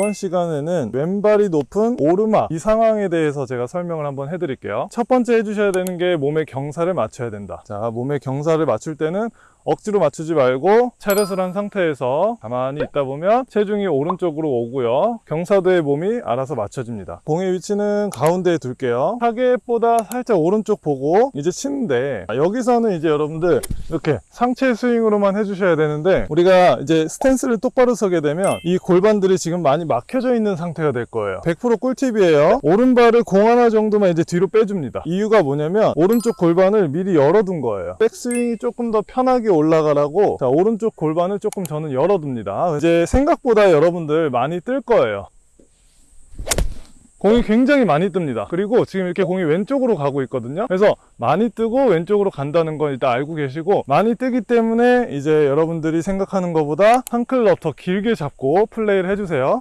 이번 시간에는 왼발이 높은 오르막 이 상황에 대해서 제가 설명을 한번 해드릴게요. 첫 번째 해주셔야 되는 게 몸의 경사를 맞춰야 된다. 자, 몸의 경사를 맞출 때는 억지로 맞추지 말고 차렷을 한 상태에서 가만히 있다 보면 체중이 오른쪽으로 오고요. 경사도에 몸이 알아서 맞춰집니다. 공의 위치는 가운데에 둘게요. 타겟보다 살짝 오른쪽 보고 이제 치는데 여기서는 이제 여러분들 이렇게 상체 스윙으로만 해주셔야 되는데 우리가 이제 스탠스를 똑바로 서게 되면 이 골반들이 지금 많이 막혀져 있는 상태가 될 거예요. 100% 꿀팁이에요. 오른발을 공 하나 정도만 이제 뒤로 빼줍니다. 이유가 뭐냐면 오른쪽 골반을 미리 열어둔 거예요. 백스윙이 조금 더 편하게 올라가라고 자, 오른쪽 골반을 조금 저는 열어둡니다. 이제 생각보다 여러분들 많이 뜰 거예요. 공이 굉장히 많이 뜹니다. 그리고 지금 이렇게 공이 왼쪽으로 가고 있거든요. 그래서 많이 뜨고 왼쪽으로 간다는 건 일단 알고 계시고 많이 뜨기 때문에 이제 여러분들이 생각하는 것보다 한 클럽 더 길게 잡고 플레이를 해주세요.